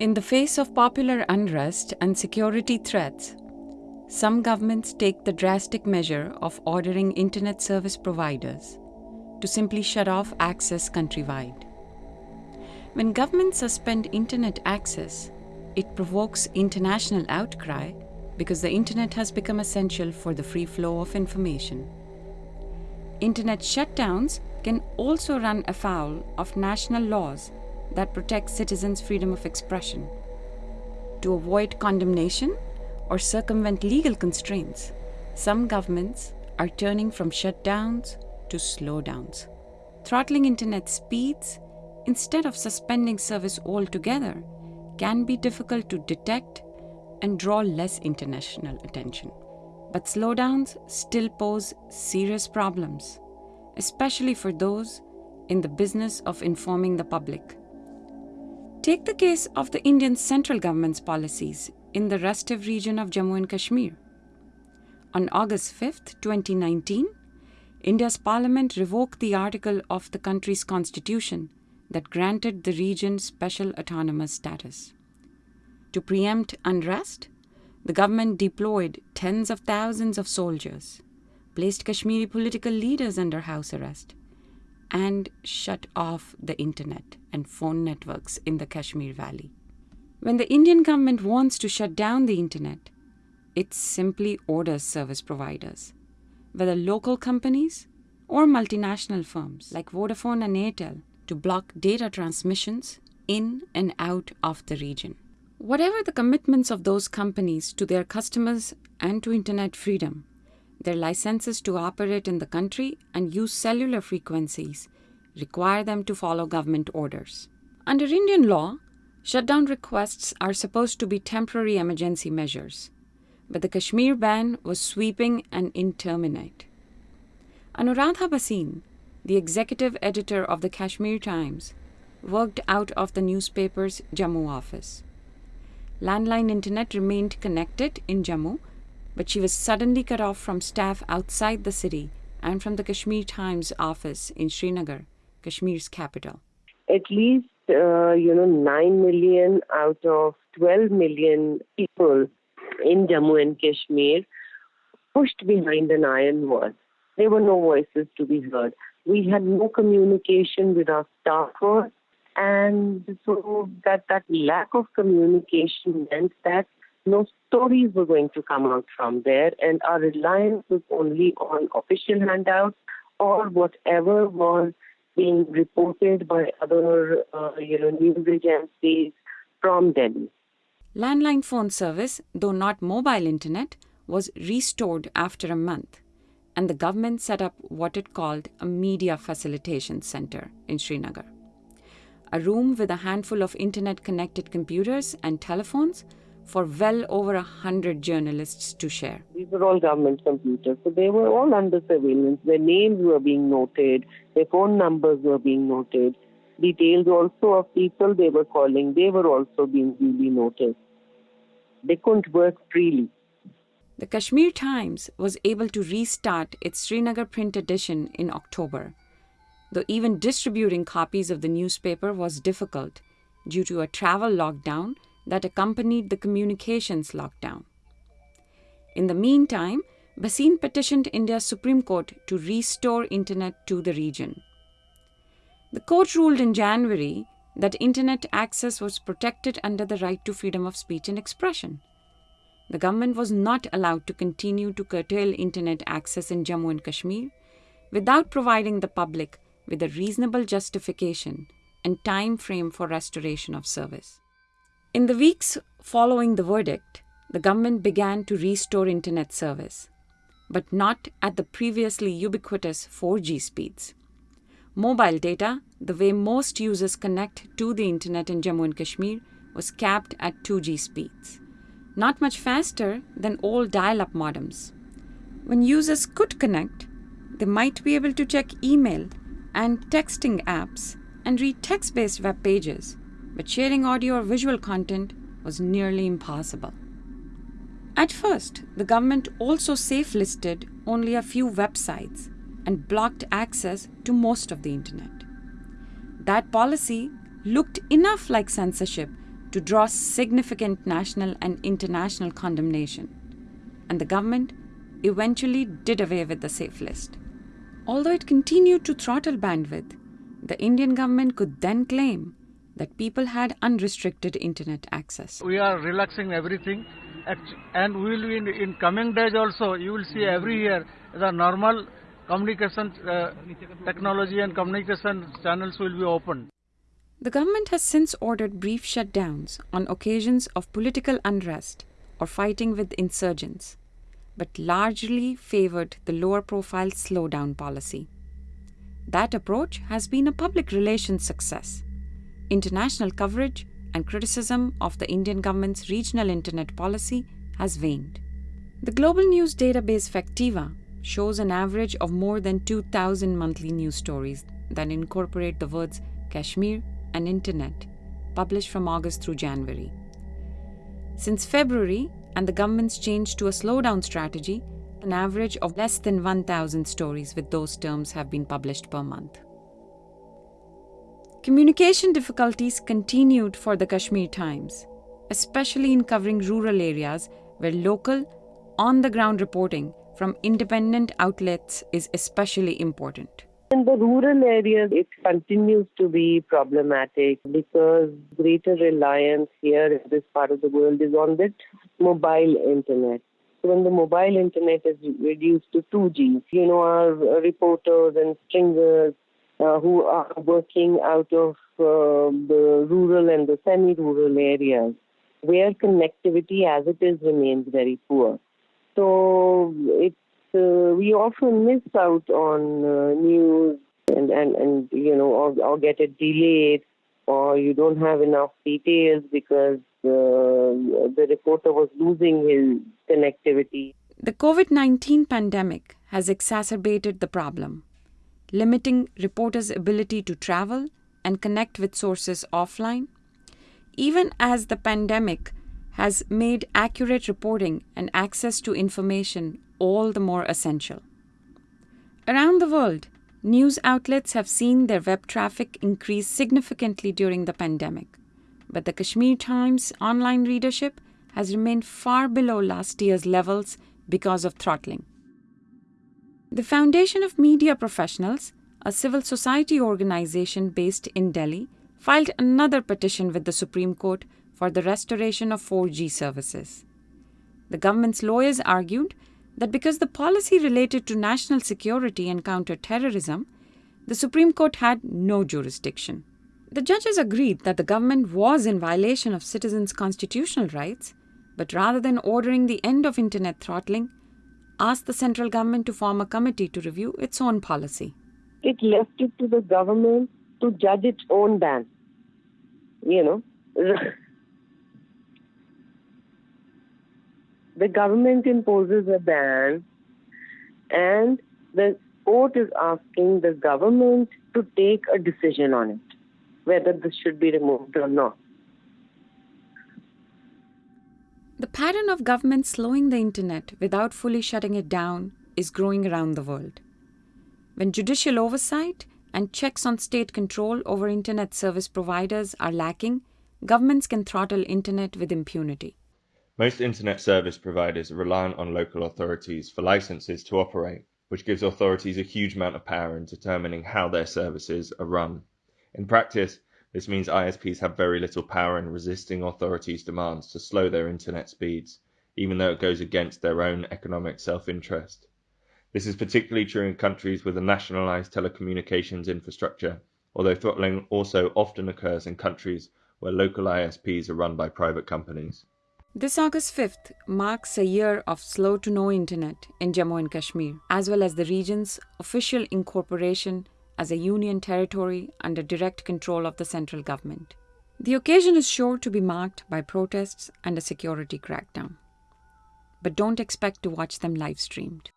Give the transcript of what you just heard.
In the face of popular unrest and security threats, some governments take the drastic measure of ordering internet service providers to simply shut off access countrywide. When governments suspend internet access, it provokes international outcry because the internet has become essential for the free flow of information. Internet shutdowns can also run afoul of national laws that protects citizens' freedom of expression. To avoid condemnation or circumvent legal constraints, some governments are turning from shutdowns to slowdowns, throttling internet speeds instead of suspending service altogether can be difficult to detect and draw less international attention. But slowdowns still pose serious problems, especially for those in the business of informing the public. Take the case of the Indian central government's policies in the restive region of Jammu and Kashmir. On August 5, 2019, India's parliament revoked the article of the country's constitution that granted the region special autonomous status. To preempt unrest, the government deployed tens of thousands of soldiers, placed Kashmiri political leaders under house arrest, and shut off the internet and phone networks in the Kashmir Valley. When the Indian government wants to shut down the internet, it simply orders service providers, whether local companies or multinational firms like Vodafone and Airtel, to block data transmissions in and out of the region. Whatever the commitments of those companies to their customers and to internet freedom, their licenses to operate in the country and use cellular frequencies require them to follow government orders. Under Indian law, shutdown requests are supposed to be temporary emergency measures, but the Kashmir ban was sweeping and indeterminate. Anuradha Bhasin, the executive editor of the Kashmir Times, worked out of the newspaper's Jammu office. Landline internet remained connected in Jammu, but she was suddenly cut off from staff outside the city and from the Kashmir Times office in Srinagar, Kashmir's capital. At least, uh, you know, 9 million out of 12 million people in Jammu and Kashmir pushed behind an iron wall. There were no voices to be heard. We had no communication with our staffers and so that, that lack of communication meant that no stories were going to come out from there, and our reliance was only on official handouts or whatever was being reported by other, uh, you know, news agencies from Delhi. Landline phone service, though not mobile internet, was restored after a month, and the government set up what it called a media facilitation center in Srinagar a room with a handful of internet connected computers and telephones for well over a hundred journalists to share. These were all government computers, so they were all under surveillance. Their names were being noted, their phone numbers were being noted, details also of people they were calling, they were also being duly noted. They couldn't work freely. The Kashmir Times was able to restart its Srinagar print edition in October though even distributing copies of the newspaper was difficult due to a travel lockdown that accompanied the communications lockdown. In the meantime, Bhasin petitioned India's Supreme Court to restore internet to the region. The court ruled in January that internet access was protected under the right to freedom of speech and expression. The government was not allowed to continue to curtail internet access in Jammu and Kashmir without providing the public with a reasonable justification and time frame for restoration of service. In the weeks following the verdict, the government began to restore internet service, but not at the previously ubiquitous 4G speeds. Mobile data, the way most users connect to the internet in Jammu and Kashmir, was capped at 2G speeds, not much faster than old dial up modems. When users could connect, they might be able to check email and texting apps and read text based web pages, but sharing audio or visual content was nearly impossible. At first, the government also safe listed only a few websites and blocked access to most of the internet. That policy looked enough like censorship to draw significant national and international condemnation, and the government eventually did away with the safe list. Although it continued to throttle bandwidth, the Indian government could then claim that people had unrestricted internet access. We are relaxing everything and we will in, in coming days also you will see every year the normal communication uh, technology and communication channels will be opened. The government has since ordered brief shutdowns on occasions of political unrest or fighting with insurgents, but largely favored the lower profile slowdown policy. That approach has been a public relations success. International coverage and criticism of the Indian government's regional internet policy has waned. The global news database Factiva shows an average of more than 2,000 monthly news stories that incorporate the words Kashmir and Internet, published from August through January. Since February and the government's change to a slowdown strategy, an average of less than 1,000 stories with those terms have been published per month. Communication difficulties continued for the Kashmir Times, especially in covering rural areas where local, on the ground reporting from independent outlets is especially important. In the rural areas, it continues to be problematic because greater reliance here in this part of the world is on that mobile internet. So when the mobile internet is reduced to 2G, you know, our reporters and stringers uh, who are working out of uh, the rural and the semi-rural areas where connectivity as it is remains very poor. So it uh, we often miss out on uh, news and, and, and you know or, or get it delayed or you don't have enough details because uh, the reporter was losing his connectivity. The COVID 19 pandemic has exacerbated the problem limiting reporters' ability to travel and connect with sources offline, even as the pandemic has made accurate reporting and access to information all the more essential. Around the world, news outlets have seen their web traffic increase significantly during the pandemic, but the Kashmir Times online readership has remained far below last year's levels because of throttling. The Foundation of Media Professionals, a civil society organization based in Delhi, filed another petition with the Supreme Court for the restoration of 4G services. The government's lawyers argued that because the policy related to national security and counter-terrorism, the Supreme Court had no jurisdiction. The judges agreed that the government was in violation of citizens' constitutional rights, but rather than ordering the end of internet throttling, asked the central government to form a committee to review its own policy. It left it to the government to judge its own ban. You know, the government imposes a ban, and the court is asking the government to take a decision on it, whether this should be removed or not. The pattern of government slowing the internet without fully shutting it down is growing around the world. When judicial oversight and checks on state control over internet service providers are lacking, governments can throttle internet with impunity. Most internet service providers are reliant on local authorities for licenses to operate, which gives authorities a huge amount of power in determining how their services are run. In practice, this means ISPs have very little power in resisting authorities' demands to slow their internet speeds, even though it goes against their own economic self-interest. This is particularly true in countries with a nationalized telecommunications infrastructure, although throttling also often occurs in countries where local ISPs are run by private companies. This August 5th marks a year of slow to no internet in Jammu and Kashmir, as well as the region's official incorporation as a union territory under direct control of the central government. The occasion is sure to be marked by protests and a security crackdown. But don't expect to watch them live streamed.